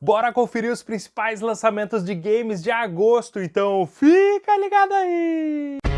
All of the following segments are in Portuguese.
Bora conferir os principais lançamentos de games de agosto, então fica ligado aí!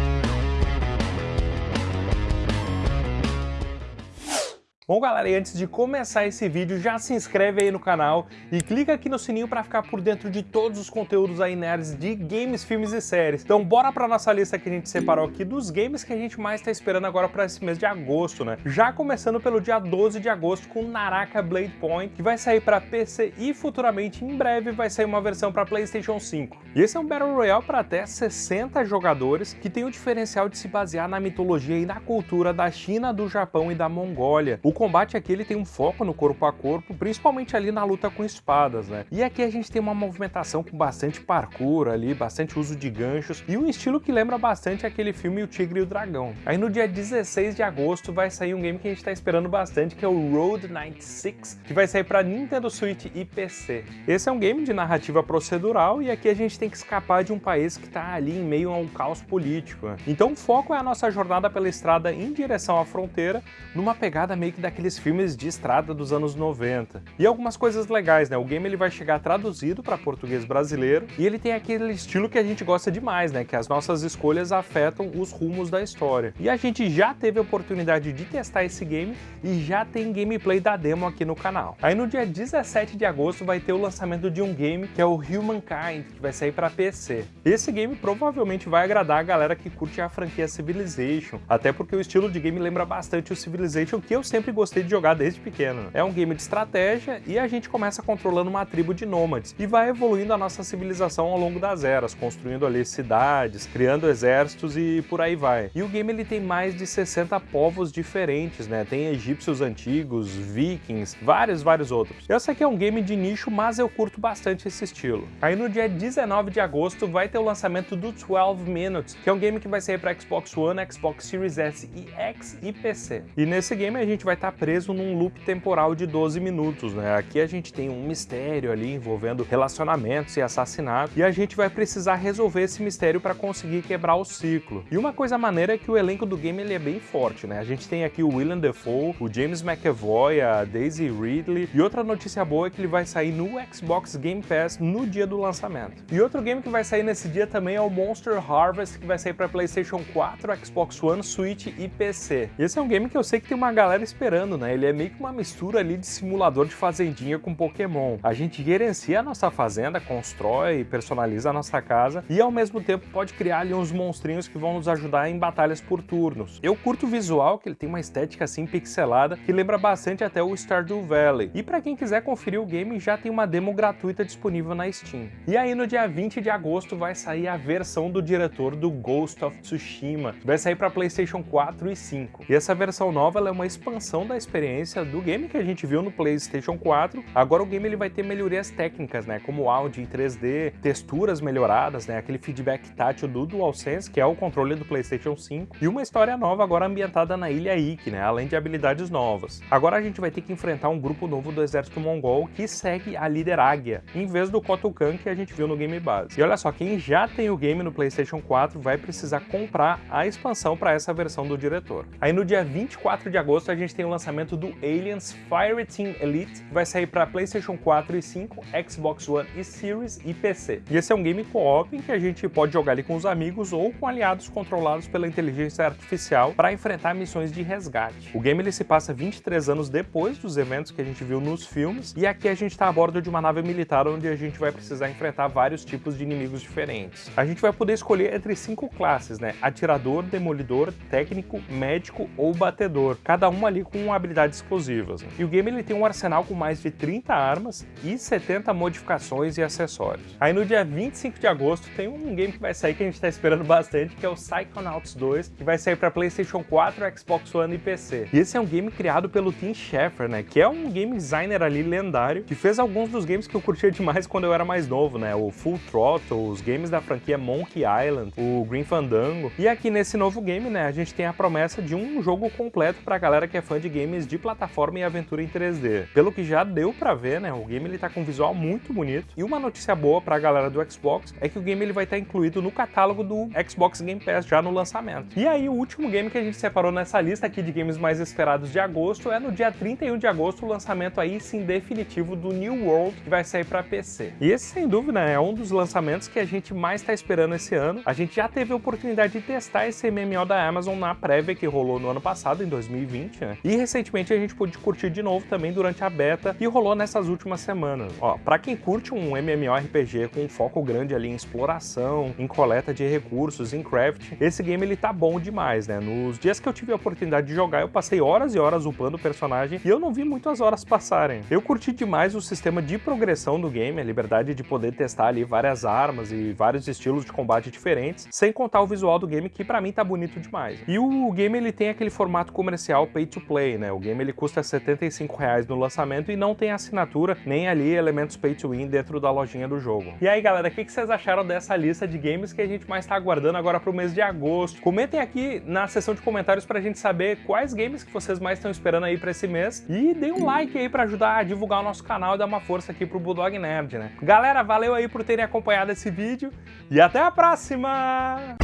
Bom galera, e antes de começar esse vídeo, já se inscreve aí no canal e clica aqui no sininho para ficar por dentro de todos os conteúdos aí nerds de games, filmes e séries. Então bora pra nossa lista que a gente separou aqui dos games que a gente mais tá esperando agora para esse mês de agosto, né? Já começando pelo dia 12 de agosto com Naraka Blade Point, que vai sair para PC e futuramente, em breve, vai sair uma versão para Playstation 5. E esse é um Battle Royale para até 60 jogadores, que tem o diferencial de se basear na mitologia e na cultura da China, do Japão e da Mongólia. O combate aqui ele tem um foco no corpo a corpo, principalmente ali na luta com espadas, né? E aqui a gente tem uma movimentação com bastante parkour ali, bastante uso de ganchos e um estilo que lembra bastante aquele filme O Tigre e o Dragão. Aí no dia 16 de agosto vai sair um game que a gente tá esperando bastante, que é o Road 96, que vai sair para Nintendo Switch e PC. Esse é um game de narrativa procedural e aqui a gente tem que escapar de um país que tá ali em meio a um caos político. Né? Então o foco é a nossa jornada pela estrada em direção à fronteira, numa pegada meio que daqueles filmes de estrada dos anos 90. E algumas coisas legais, né? O game ele vai chegar traduzido para português brasileiro e ele tem aquele estilo que a gente gosta demais, né? Que as nossas escolhas afetam os rumos da história. E a gente já teve a oportunidade de testar esse game e já tem gameplay da demo aqui no canal. Aí no dia 17 de agosto vai ter o lançamento de um game que é o Humankind, que vai sair para PC. Esse game provavelmente vai agradar a galera que curte a franquia Civilization, até porque o estilo de game lembra bastante o Civilization que eu sempre gostei de jogar desde pequeno. É um game de estratégia e a gente começa controlando uma tribo de nômades e vai evoluindo a nossa civilização ao longo das eras, construindo ali cidades, criando exércitos e por aí vai. E o game ele tem mais de 60 povos diferentes, né? Tem egípcios antigos, vikings, vários, vários outros. Eu sei que é um game de nicho, mas eu curto bastante esse estilo. Aí no dia 19 de agosto vai ter o lançamento do 12 Minutes, que é um game que vai sair para Xbox One, Xbox Series S e X e PC. E nesse game a gente vai estar tá preso num loop temporal de 12 minutos, né? Aqui a gente tem um mistério ali envolvendo relacionamentos e assassinato e a gente vai precisar resolver esse mistério para conseguir quebrar o ciclo. E uma coisa maneira é que o elenco do game ele é bem forte, né? A gente tem aqui o Willem Dafoe, o James McAvoy, a Daisy Ridley e outra notícia boa é que ele vai sair no Xbox Game Pass no dia do lançamento. E outro game que vai sair nesse dia também é o Monster Harvest, que vai sair para PlayStation 4, Xbox One, Switch e PC. Esse é um game que eu sei que tem uma galera esperando, né? Ele é meio que uma mistura ali de simulador de fazendinha com Pokémon. A gente gerencia a nossa fazenda, constrói, personaliza a nossa casa e ao mesmo tempo pode criar ali uns monstrinhos que vão nos ajudar em batalhas por turnos. Eu curto o visual, que ele tem uma estética assim pixelada, que lembra bastante até o Stardew Valley. E para quem quiser conferir o game, já tem uma demo gratuita disponível na Steam. E aí no dia 20 de agosto vai sair a versão do diretor do Ghost of Tsushima, vai sair para Playstation 4 e 5. E essa versão nova é uma expansão da experiência do game que a gente viu no PlayStation 4. Agora o game ele vai ter melhorias técnicas, né, como áudio em 3D, texturas melhoradas, né, aquele feedback tátil do DualSense, que é o controle do PlayStation 5, e uma história nova agora ambientada na ilha Ikki, né, além de habilidades novas. Agora a gente vai ter que enfrentar um grupo novo do exército mongol que segue a líder Águia, em vez do Kotukan que a gente viu no game base. E olha só, quem já tem o game no PlayStation 4 vai precisar comprar a expansão para essa versão do diretor. Aí no dia 24 de agosto a gente tem o lançamento do Aliens Fire Team Elite, que vai sair para PlayStation 4 e 5, Xbox One e Series e PC. E esse é um game co-op em que a gente pode jogar ali com os amigos ou com aliados controlados pela inteligência artificial para enfrentar missões de resgate. O game ele se passa 23 anos depois dos eventos que a gente viu nos filmes, e aqui a gente está a bordo de uma nave militar onde a gente vai precisar enfrentar vários tipos de inimigos diferentes. A gente vai poder escolher entre cinco classes, né? Atirador, demolidor, técnico, médico ou batedor, cada uma ali com habilidades exclusivas. E o game ele tem um arsenal com mais de 30 armas e 70 modificações e acessórios. Aí no dia 25 de agosto tem um game que vai sair que a gente está esperando bastante, que é o Psychonauts 2, que vai sair para PlayStation 4, Xbox One e PC. E esse é um game criado pelo Tim Schafer, né, que é um game designer ali lendário, que fez alguns dos games que eu curtia demais quando eu era mais novo, né, o Full Throttle, os games da franquia Monkey Island, o Green Fandango. E aqui nesse novo game, né, a gente tem a promessa de um jogo completo para a galera que é fã de games de plataforma e aventura em 3D. Pelo que já deu pra ver, né, o game ele tá com um visual muito bonito. E uma notícia boa pra galera do Xbox é que o game ele vai estar incluído no catálogo do Xbox Game Pass já no lançamento. E aí o último game que a gente separou nessa lista aqui de games mais esperados de agosto é no dia 31 de agosto o lançamento aí sim definitivo do New World que vai sair para PC. E esse sem dúvida é um dos lançamentos que a gente mais está esperando esse ano. A gente já teve a oportunidade de testar esse MMO da Amazon na prévia que rolou no ano passado, em 2020, né? E recentemente a gente pôde curtir de novo também durante a beta e rolou nessas últimas semanas. Ó, para quem curte um MMORPG com um foco grande ali em exploração, em coleta de recursos, em craft, esse game ele tá bom demais, né? Nos dias que eu tive a oportunidade de jogar, eu passei horas e horas upando o personagem e eu não vi muitas horas passarem. Eu curti demais o sistema de progressão do game, a liberdade de poder testar ali várias armas e vários estilos de combate diferentes, sem contar o visual do game que para mim tá bonito demais. E o game ele tem aquele formato comercial pay to play, né? O game ele custa 75 reais no lançamento e não tem assinatura nem ali elementos pay to win dentro da lojinha do jogo. E aí galera, o que vocês acharam dessa lista de games que a gente mais tá aguardando agora pro mês de agosto? Comentem aqui na seção de comentários pra gente saber quais games que vocês mais estão esperando aí pra esse mês e deem um like aí pra ajudar a divulgar o nosso canal e dar uma força aqui pro Bulldog Nerd, né? Galera, valeu aí por terem acompanhado esse vídeo e até a próxima!